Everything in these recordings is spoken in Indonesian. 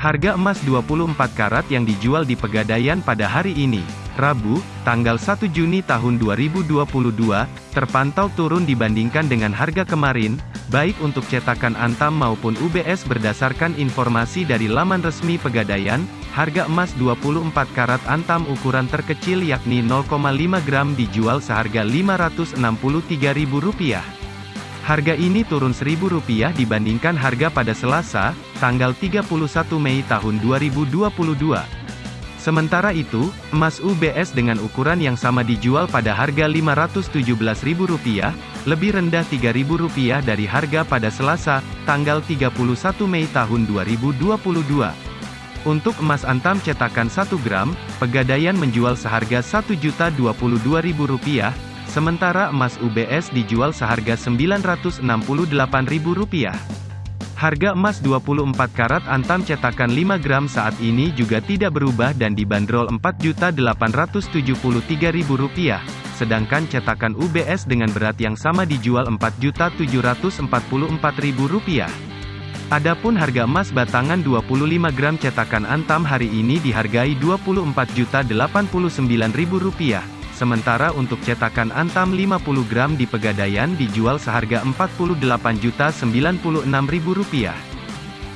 Harga emas 24 karat yang dijual di Pegadaian pada hari ini, Rabu, tanggal 1 Juni tahun 2022, terpantau turun dibandingkan dengan harga kemarin, baik untuk cetakan Antam maupun UBS berdasarkan informasi dari laman resmi Pegadaian, harga emas 24 karat Antam ukuran terkecil yakni 0,5 gram dijual seharga Rp563.000. Harga ini turun Rp1.000 dibandingkan harga pada Selasa, tanggal 31 Mei tahun 2022. Sementara itu, emas UBS dengan ukuran yang sama dijual pada harga Rp517.000, lebih rendah Rp3.000 dari harga pada Selasa, tanggal 31 Mei tahun 2022. Untuk emas antam cetakan 1 gram, Pegadaian menjual seharga Rp1.022.000, Sementara emas UBS dijual seharga Rp968.000. Harga emas 24 karat antam cetakan 5 gram saat ini juga tidak berubah dan dibanderol Rp4.873.000, sedangkan cetakan UBS dengan berat yang sama dijual Rp4.744.000. Adapun harga emas batangan 25 gram cetakan Antam hari ini dihargai Rp24.089.000. Sementara untuk cetakan Antam 50 gram di Pegadaian dijual seharga Rp48.096.000.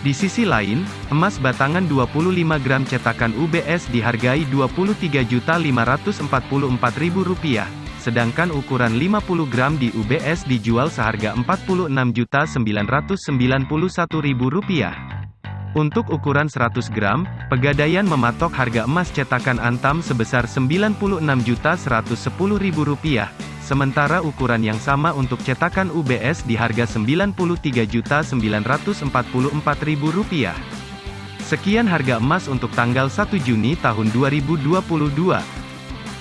Di sisi lain, emas batangan 25 gram cetakan UBS dihargai Rp23.544.000, sedangkan ukuran 50 gram di UBS dijual seharga Rp46.991.000. Untuk ukuran 100 gram, Pegadaian mematok harga emas cetakan Antam sebesar Rp96.110.000, sementara ukuran yang sama untuk cetakan UBS di harga Rp93.944.000. Sekian harga emas untuk tanggal 1 Juni tahun 2022.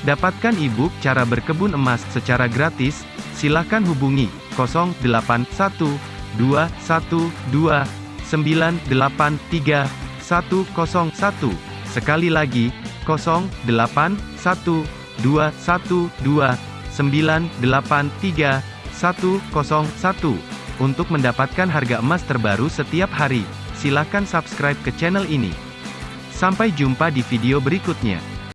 Dapatkan e-book cara berkebun emas secara gratis, silakan hubungi 081212 983 101. Sekali lagi, 08 1 2 1 2 983 101. Untuk mendapatkan harga emas terbaru setiap hari, silakan subscribe ke channel ini. Sampai jumpa di video berikutnya.